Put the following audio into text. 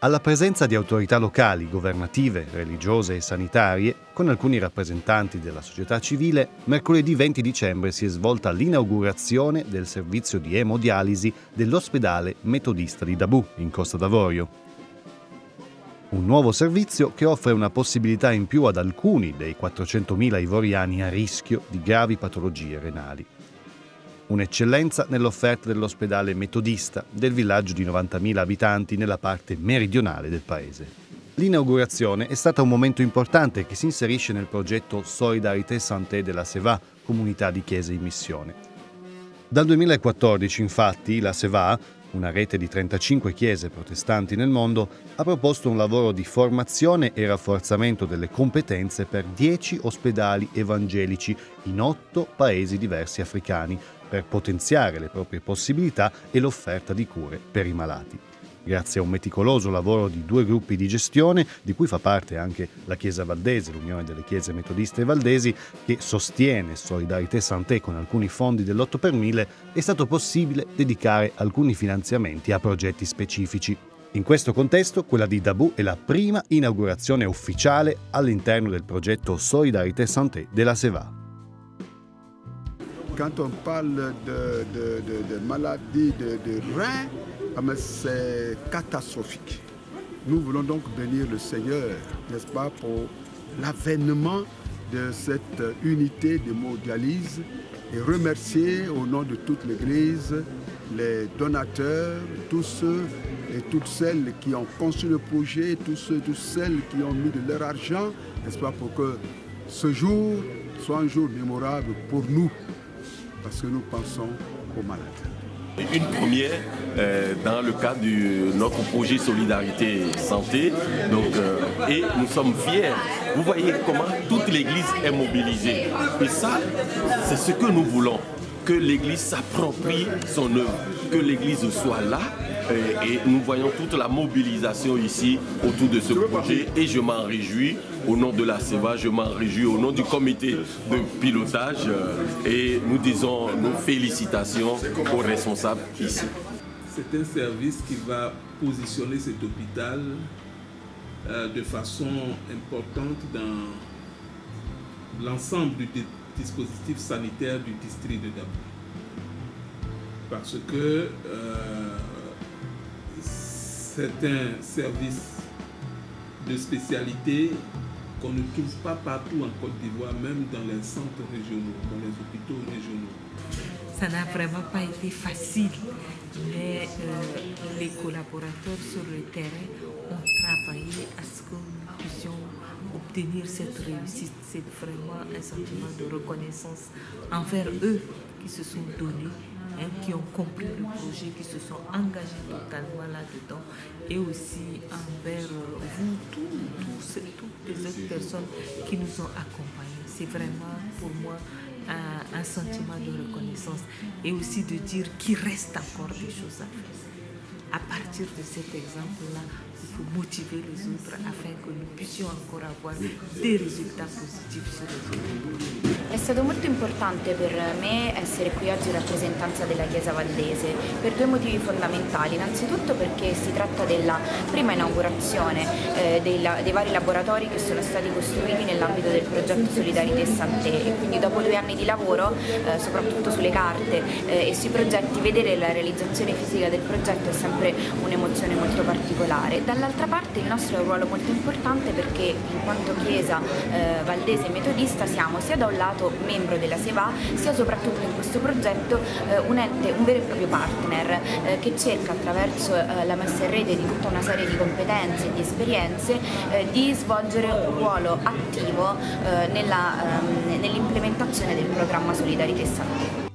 alla presenza di autorità locali, governative, religiose e sanitarie, con alcuni rappresentanti della società civile, mercoledì 20 dicembre si è svolta l'inaugurazione del servizio di emodialisi dell'ospedale metodista di Dabù, in Costa d'Avorio. Un nuovo servizio che offre una possibilità in più ad alcuni dei 400.000 ivoriani a rischio di gravi patologie renali un'eccellenza nell'offerta dell'ospedale metodista del villaggio di 90.000 abitanti nella parte meridionale del paese. L'inaugurazione è stata un momento importante che si inserisce nel progetto Solidarité Santé della SEVA, comunità di chiese in missione. Dal 2014, infatti, la SEVA, una rete di 35 chiese protestanti nel mondo, ha proposto un lavoro di formazione e rafforzamento delle competenze per 10 ospedali evangelici in 8 paesi diversi africani, per potenziare le proprie possibilità e l'offerta di cure per i malati. Grazie a un meticoloso lavoro di due gruppi di gestione, di cui fa parte anche la Chiesa Valdese, l'Unione delle Chiese Metodiste Valdesi, che sostiene Solidarité Santé con alcuni fondi dell'8 per 1000, è stato possibile dedicare alcuni finanziamenti a progetti specifici. In questo contesto, quella di Dabù è la prima inaugurazione ufficiale all'interno del progetto Solidarité Santé della SEVA. Quand on parle de, de, de, de maladie de, rein, ah, c'est catastrophique. Nous voulons donc bénir le Seigneur, n'est-ce pas, pour l'avènement de cette unité de mondialise et remercier au nom de toute l'Église les donateurs, tous ceux et toutes celles qui ont conçu le projet, tous ceux et toutes celles qui ont mis de leur argent, n'est-ce pas, pour que ce jour soit un jour mémorable pour nous, parce que nous pensons aux malades. Une première euh, dans le cadre de notre projet Solidarité Santé. Donc, euh, et nous sommes fiers. Vous voyez comment toute l'Église est mobilisée. Et ça, c'est ce que nous voulons. Que l'Église s'approprie son œuvre. Que l'Église soit là et, nous voyons toute la mobilisation ici autour de ce projet et je m'en réjouis au nom de la CEVA, je m'en réjouis au nom du comité de pilotage et nous disons nos félicitations aux responsables ici. C'est un service qui va positionner cet hôpital euh, de façon importante dans l'ensemble du dispositif sanitaire du district de Dabou. Parce que euh, c'est un service de spécialité qu'on ne trouve pas partout en Côte d'Ivoire, même dans les centres régionaux, dans les hôpitaux régionaux. Ça n'a vraiment pas été facile, mais euh, les collaborateurs sur le terrain ont travaillé à ce que nous puissions obtenir cette réussite. C'est vraiment un sentiment de reconnaissance envers eux qui se sont donnés qui ont compris le projet, qui se sont engagés totalement là-dedans, et aussi envers vous, toutes les autres personnes qui nous ont accompagnés. C'est vraiment pour moi un, un, sentiment de reconnaissance et aussi de dire qu'il reste encore des choses à faire. À partir de cet exemple-là, il faut motiver les autres afin que nous puissions encore avoir des résultats positifs sur les autres. È stato molto importante per me essere qui oggi in rappresentanza della Chiesa Valdese per due motivi fondamentali. Innanzitutto perché si tratta della prima inaugurazione eh, dei, dei, vari laboratori che sono stati costruiti nell'ambito del progetto Solidarité Santé e quindi dopo due anni di lavoro, eh, soprattutto sulle carte eh, e sui progetti, vedere la realizzazione fisica del progetto è sempre un'emozione molto particolare. Dall'altra parte il nostro è un ruolo molto importante perché in quanto Chiesa eh, Valdese Metodista siamo sia da un lato membro della SEVA sia soprattutto in questo progetto eh, un ente, un vero e proprio partner eh, che cerca attraverso eh, la messa in rete di tutta una serie di competenze e di esperienze eh, di svolgere un ruolo attivo eh, ehm, nell'implementazione nell del programma Solidarité Santé.